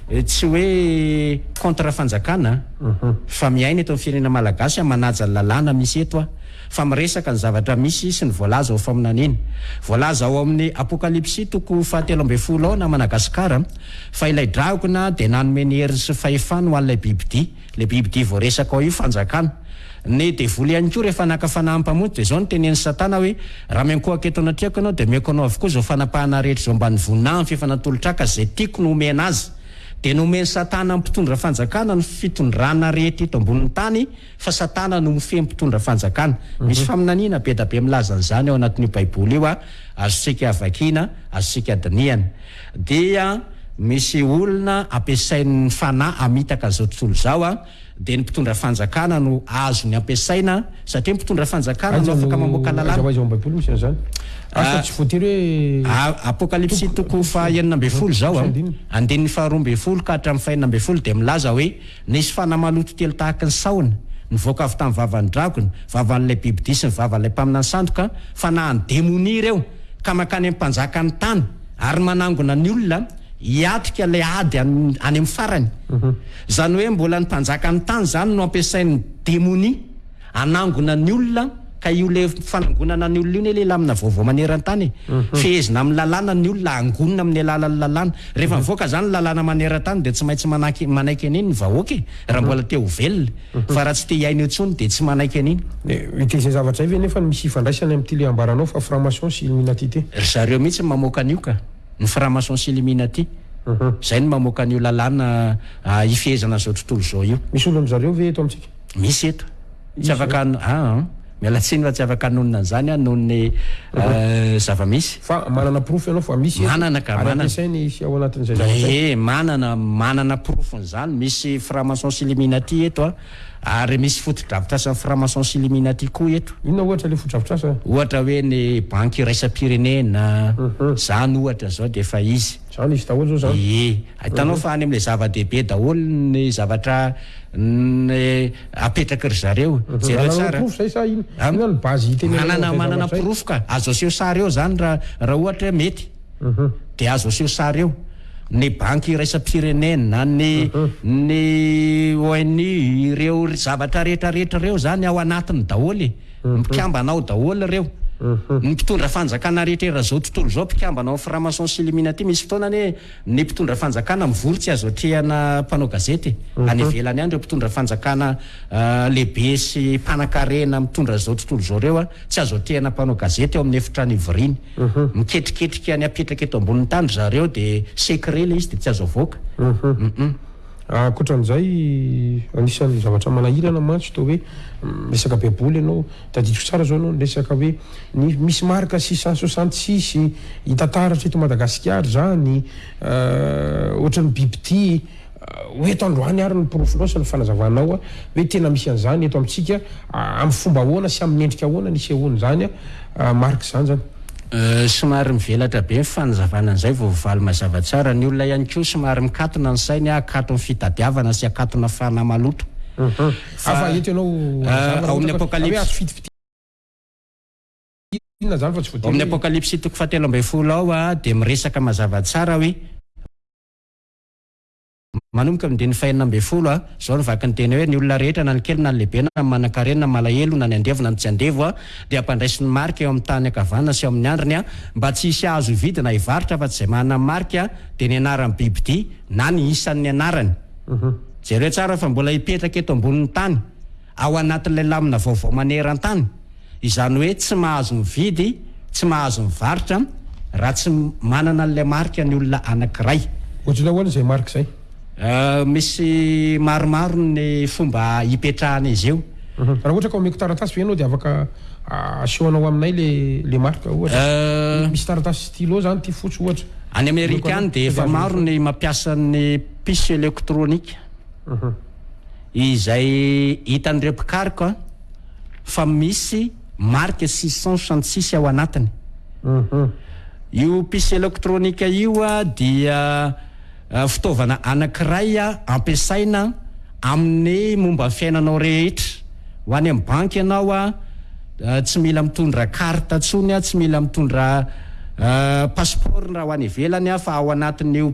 Tsy hoe contre fanjakana fa miaina eto amin'ny firenena malagasy aho manaja ny lalàna misy eto aho fa miresaka ny zavatra misy sy ny voalaza ao faminaniana voalaza ao amin'ny apokalipsy toko fahatelo ambin'ny folo ao na Managasikara fa ilay dragona dia nanome ny heriny sy fahefany ho an'ilay bibidia Le biby dia voaresaka ao io fanjakana. Ny devoly ihany koa rehefa naka fanahy mpamonjy dia izao no tenenin'i satana hoe, raha miankohaka eto anatrehako ianao dia omeko anao avokoa izao fanapahana rehetra izao mba nivonahin'ny f'efa natolo-traka izay tiako no homena azy. Dia nomen'i satana mpitondra fanjakana ny fitondrana rehetra eto ambonin'ny tany fa satana no mifehy mpitondra fanjakana. Misy faminaniana bedabe milaza an'izany ao anatin'io baiboly io, azontsika vakiana, azontsika dinihana. dia misy olona ampiasain'ny fanahy hamitaka izao tontolo izao a, dia ny mpitondra fanjakana no azony ampiasaina satria ny mpitondra fanjakana no afaka mamoaka lalàna. Aiza ho aiza ao am-baiboly misy an'izany? Asa tsy voatery hoe. A, Apokalypsy toko faha enina ambin'ny folo izao a, andininy faha roa ambin'ny folo ka hatramin'ny faha enina ambin'ny folo dia milaza hoe, Nisy fanahy maloto telo tahaka ny sahona, nivoaka avy tamin'ny vavan'ny dragona, vavan'ilay bibidia sy ny vavan'ilay mpaminany sandoka, fanahin'ny demonia ireo, ka mankany amin'ny mpanjakan'ny tany, ary manangona ny olona hiatrika ilay ady any amin'ny farany. Izany hoe mbola ny mpanjakan'ny tany izany no ampiasain'ny demonia hanangona ny olona ka io ilay fanangonana ny olona io ilay lamina vaovao maneran-tany e. Fehezina amin'ny lalàna ny olona hangonina amin'ny alalan'ny lalàna. Rehefa mivoaka izany ny lalàna maneran-tany dia tsy maintsy manaiky an'iny ny vahoaka e, raha mbola te ho velona. fa raha tsy te hihaino eo intsony dia tsy manaiky an'iny. Dia izay zavatra izay ve nefa no misy hifandraisany amin'ity le ambaranao fa franc-maçon sy illuminati ity? Ry zareo mihitsy no mamoaka an'io ka! Ny franc-maçon sy illuminati. Izay no mamoaka an'io lalàna hifehezana an'izao tontolo izao io. Misy olon'dry zareo ve eto amintsika? Misy eto. Tsy afaka an, aa. Miala tsiny fa tsy afaka hanonona an'izany aho noho ny zava-misy. Fa manana porofo ianao fa misy eto Manana ka, ary manana. ampiasainy hisy ao anatin'izay zavatra izay? Ee, manana, manana porofon'izany. Misy franc-maçons illuminati eto an! Ary misy fotodrafitrasan'ny franc-maçons illuminati koa eto. Inona ohatra ilay fotodrafitrasa? Ohatra hoe ny banky iraisam-pirenena, izany ohatra izao dia efa izy. Izany izy daholo izao izany. Ie, hitanao fa any amin'ilay zava-dehibe daholo ny zavatra apetraky ry zareo. Jereo tsara. Manana porofo izay sa inona? Inona no base hitenenanao izay zavatra izay? Manana porofo ka! Azo aseho sary eo izany raha ohatra hoe mety. Dia azo aseho sary eo. Ny banky iraisam-pirenena, ny ny ONU, ireo zavatra rehetra rehetra ireo izany ao anatiny daholo e! Mpikambana ao daholo ireo. Ny mpitondra fanjakana rehetra eran'izao tontolo izao mpikambana ao amin'ny franc-maçon sy illuminati. Misy fotoana anie ny mpitondra fanjakana mivory tsy azo atrehana mpanao gazety e. Any ivelany any ireo mpitondra fanjakana lehibe sy mpanankarena mitondra an'izao tontolo izao ireo tsy azo atrehana mpanao gazety ao amin'ny efitrano ivoriany. Miketriketrika ny hapetraka eto ambonin'ny tany ry zareo dia secret ilay izy dia tsy azo avoaka. Hum. Ankoatra an'izay, anisan'ny zavatra manahirana mantsy toa hoe miresaka baiboly ianao, tadidiko tsara izao ianao niresaka hoe ny misy marika sy saint soixante six hita taratra eto Madagasikara izany, ohatran'ny bibidia, ho eto androany ary ny porofonao sy ny fanazavanao hoe tena misy an'izany eto amintsika, amin'ny fomba ahoana sy amin'ny endrika ahoana nisehoan'izany. Marc izany izany. Somary mivelatra be ny fanazavana an'izay vao mivaly mazava tsara. Ny olona ihany koa somary mikatona ny sainy hakato ny fitadiavana sy hakatona fanahy maloto. Fa ao amin'ny Apokalypsy. Ao amin'ny Apokalypsy toko fahatelo ambin'ny folo ao dia miresaka mazava tsara hoe. Manomboka amin'ny andininy fahenina ambin'ny folo, izao no vaky ny teny hoe, Ny olona rehetra, na ny kely na ny lehibe, na ny manankarena na ny malahelo, na ny andevo na ny tsy andevo, dia hampandraisy ny marika eo amin'ny tànany ankavanana sy eo amin'ny andriny, mba tsy hisy hahazo hividy na hivarotra afa-tsy izay manana ny marika, dia ny anaran'ny bibidia, na ny isan'ny anarany. Jereo tsara fa mbola hipetraka eto ambonin'ny tany. ao anatin'ilay lamina vaovao maneran-tany, izany hoe tsy mahazo mividy, tsy mahazo mivarotra raha tsy manana an'ilay marika ny olona anankiray. Ohatr'izay ahoana izay marika izay? Misy maromaro ny fomba hipetrahana izy io. Raha ohatra ka omeko taratasy ve ianao dia afaka asehonao aminay ilay marika ohatra? Misy taratasy stylo izany ity fotsy ohatra. Any Amerika any dia efa maro ny mampiasa ny piso elektronika. izay hitan'ireo mpikaroka fa misy marika sy sens antsisy ao anatiny. Io puce elektronika io dia fitaovana anankiray ampiasaina amin'ny momba ny fiainanao rehetra. Ho any amin'ny banky ianao, tsy mila mitondra carte intsony, tsy mila mitondra passeport raha ho any ivelany fa ao anatin'io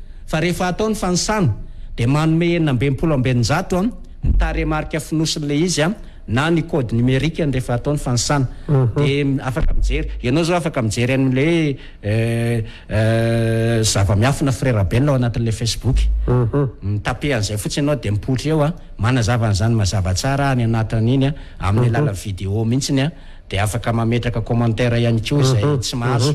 fa rehefa atao ny fanisana dia manome enina amby enimpolo amby eninjato ny tarehimarika fonosin'ilay izy na ny code numérique ny rehefa atao ny fanisana dia afaka mijery ianao zao afaka mijery an'ilay hoe zava-miafina frais rabel ao anatin'ilay facebook mitape an'izay fotsiny ianao dia mipoitra eo a manazava an'izany mazava tsara any anatin'iny a amin'ny alalan'ny vidéo mihitsiny a dia afaka mametraka commentaire ihany koa izay tsy mahazo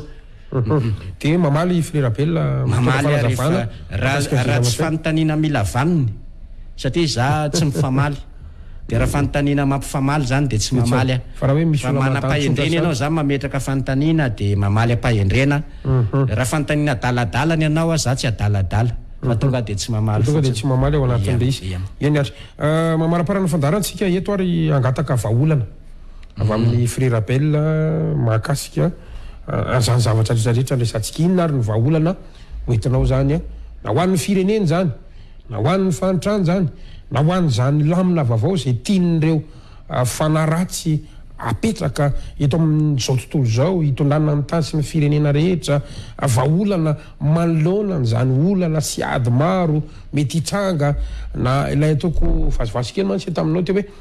Dia mamaly i Fly Rabella mitondra fanazavana mikasika ny Raha tsy fanontaniana mila vaniny satria za tsy mifamaly dia raha fanontaniana mampifamaly zany dia tsy mamaly aho fa raha manam-pahendrena ianao za mametraka fanontaniana dia mamaly am-pahendrena raha fanontaniana adaladala ny anao aho za tsy adaladala fa tonga dia tsy mamaly fotsiny tonga dia tsy mamaly ao anatin'ilay izy eny ary mamaraparana fandaharantsika eto ary hangataka vahaolana Avy amin'ny Frère Abel mahakasika an'izany zavatra rehetra rehetra niresantsika. Inona ary ny vahaolana ho entinao izany na ho an'ny firenena izany, na ho an'ny fahantrana izany, na ho an'izany lamina vaovao izay tian'ireo fanahy ratsy apetraka eto amin'izao tontolo izao hitondrana ny tany sy ny firenena rehetra? Vahaolana manoloana an'izany olana sy ady maro mety hitranga, na ilay ataoko vazivazy kely mantsy taminao teo hoe,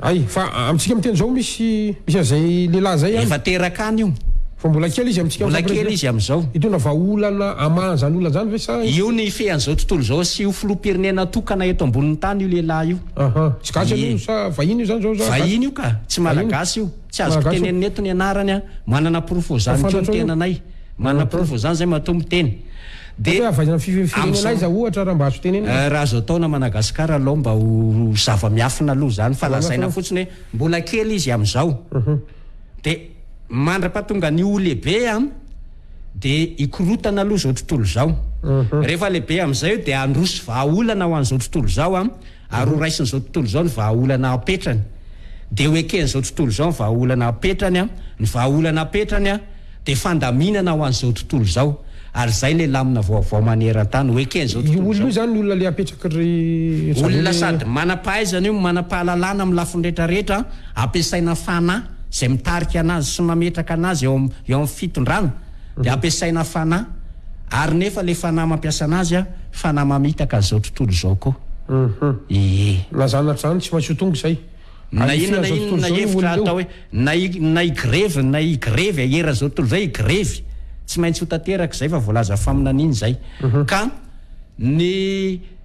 Hay, fa amintsika miteny izao misy misy an'izay lehilahy izay an. Efa teraka any io. Fa mbola kely izy amintsika amin'izao president. Mbola kely izy amin'izao. Hitondra vahaolana hamaha an'izany olona izany ve sa. Io ny hifehan'izao tontolo izao hasiho filoham-pirenena tokana eto ambonin'ny tany io lehilahy io. Aha, tsy gasy aloha io sa vahiny io izany izao sa. Vahiny io ka, tsy malagasy io. Tsy azoko tenenina eto ny anarany an. Manana porofo izany koa ny tenanay. Manaporofo izany izay matoa miteny dia avy any amin'ny firenena aiza ohatra raha mba azo tenenina? Raha azo atao na Managascar alou mba ho zava miafina alou izany fa lazaina fotsiny hoe mbola kely izy amin'izao dia mandrapa tonga ny ho lehibe an dia hikorotana alou izao tontolo izao rehefa lehibe amin'izay io dia handroso vahaolana ho an'izao tontolo izao an ary ho raisin'izao tontolo izao ny vahaolana apetrany, dia ho eken'izao tontolo izao ny vahaolana apetrany, ny vahaolana apetrany dia fandaminana ho an'izao tontolo izao, ary izay ilay lamina vaovao maneran-tany, ho eken'izao tontolo izao. Io olona io izany ny olona ilay apetraky ry zareo. Olona sady manam-pahaizana io, manam-pahalalana amin'ny lafiny rehetra rehetra, ampiasaina fanahy izay mitarika anazy sy mametraka anazy eo amin'ny fitondrana, dia ampiasaina fanahy ary nefa le fanahy mampiasa anazy a fanahy mamitaka an'izao tontolo izao koa ee. Na zany na zany tsy maintsy ho tonga izay. Na inona na inona hevitra atao hoe na na higrevy na higrevy a eran' izao tontolo izao higrevy tsy maintsy ho tanteraka izay fa voalaza faminaniana izay ka ny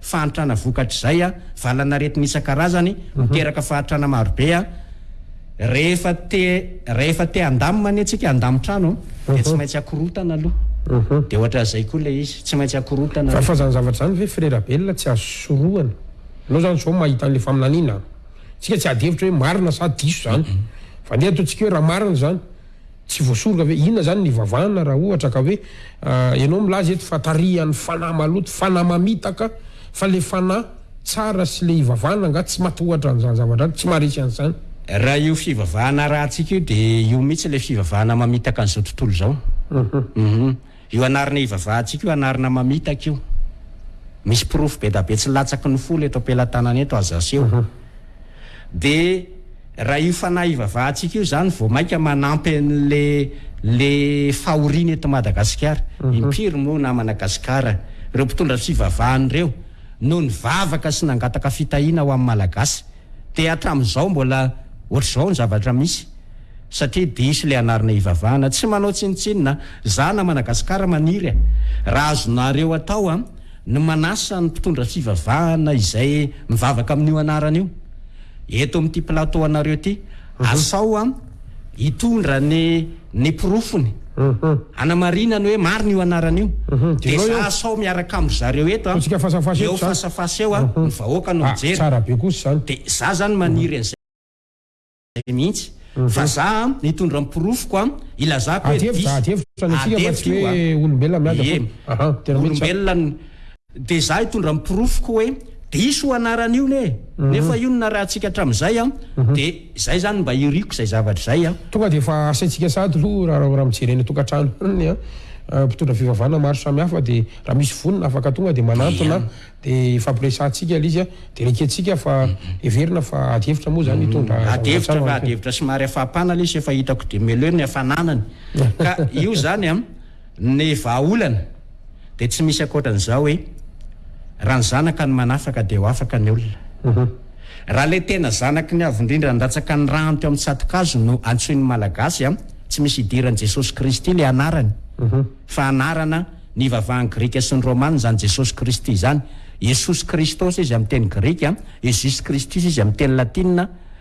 fahantrana vokatr'izay valan'aretina isan-karazany miteraka fahantrana marobe a! rehefa te rehefa te handamina anie tsika handamo trano dia tsy maintsy akorotana aloha dia ohatran'izay koa ilay izy tsy maintsy akorotana aloha. Fa fa zany zavatra zany ve Frera Belona tsy azo sorohana? Enao zany zao mahita anle faminaniana a! Tsika tsy ady hevitra hoe marina sa diso zany fa ndeha ataontsika hoe raha marina zany Tsy voasoroka ve? Inona izany ny hivavahana raha ohatra ka hoe ianao milaza eto fa tarihan'ny fanahy maloto, fanahy mamitaka, fa ilay fanahy tsara sy ilay hivavahana angaha tsy maty ohatra an'izany zavatra izany, tsy maharesy an'izany? Raha io fivavahana arahantsika io dia io mihitsy ilay fivavahana mamitaka an'izao tontolo izao. Uhum. Io anarana hivavahantsika io anarana mamitaka io. Misy porofo bedabe tsy latsaky ny folo eto am-pelatanana eto aza aseho. Dia raha io fanahy hivavahantsika io izany vao mainka manampy an'le le fahoriana eto Madagasikara. Impiry moa namana Gasikara ireo mpitondra fivavahana ireo no nivavaka sy nangataka fitahiana ho an'ny Malagasy. Dia hatramin'izao mbola ohatr'izao ny zavatra misy satria diso ilay anarana ivavahana. Tsy manao tsinontsinona an! Za na Madagascar maniry an! Raha azonareo atao an! Ny manasa ny mpitondra fivavahana izay mivavaka amin'io anarana io eto amin'ity plateau anareo ity. Asao an! hitondra ny ny porofony hanamarinany hoe marina io anarana io dia za sao miaraka amindry zareo eto an, eo face à face eo an, ny vahoaka no mijery dia za zany maniry an'izay mihitsy fa za hitondra ny porofoko an, hilazako hoe diso, adihevitra io an, ie olombelona ny Dia izaho hitondra ny porofoko hoe diso io anarana io ne! Nefa io no narahantsika hatramin'izay an! Dia izay izany mba iriko izay zavatra izay an! Tonga dia efa asaintsika sahady aloha raha raha mijery eny an-tokantrano any an! Mpitondra fivavahana maro samihafa dia raha misy vonona afaka tonga dia manantona an! Dia ifampiresahantsika ilay izy an! Dia nekentsika fa heverina fa ady hevitra moa izany hitondra zavatra tsara ho an'ny fianakaviana. Ady hevitra somary hafaham-panahy ilay izy efa hitako dia meleo ny hafananany ka io izany an! Ny vahaolana dia tsy misy ankoatran'izao hoe raha ny zanaka no manafaka dia ho afaka ny olona. Raha ilay tena zanaky ny Avo Indrindra nandatsaka ny ràny teo amin'ny tsato-kazo no antsoin'ny Malagasy an, tsy misy idiran'i Jesosy Kristy ilay anarany fa anarana nivavahan'ny Grika sy ny Romana izany Jesosy Kristy izany. Iesus Kristos izy amin'ny teny grika, Iesus Kristus izy amin'ny teny latina.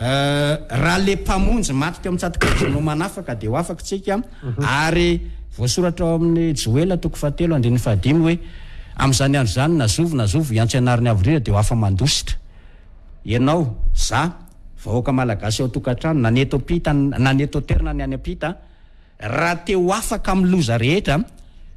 Raha le mpamonjy maty teo amintsatoka Jono no manafaka dia ho afaka tsika ary voasoratra ao amin'ny Joela toko fahatelo andininy fahadimy hoe amin'izany andro izany na zovy na zovy hiantso ianariny avo rira dia ho afa-mandositra ianao, za, vahoaka malagasy ao tokantrano na ny eto ampita na ny eto an-toerana ny any ampita. Raha te ho afaka amin'ny loza rehetra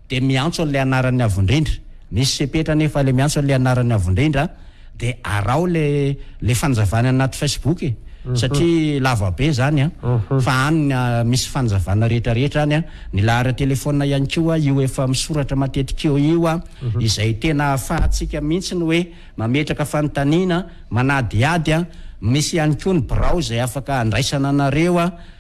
dia miantso an'ilay anaran'ny Avo Indrindra. Misy fepetra anefa ilay miantso an'ilay anaran'ny Avo Indrindra dia araho ilay ilay fanazavana any anaty Facebook e! satria lava be izany an! fa any ny misy fanazavana rehetra rehetra any an! ny lahara telefaonina ihany koa io efa misoratra matetika eo io an! izay tena ahafahantsika mihitsy ny hoe mametraka fanontaniana, manadihady an! misy ihany koa ny birao izay afaka handraisana anareo an!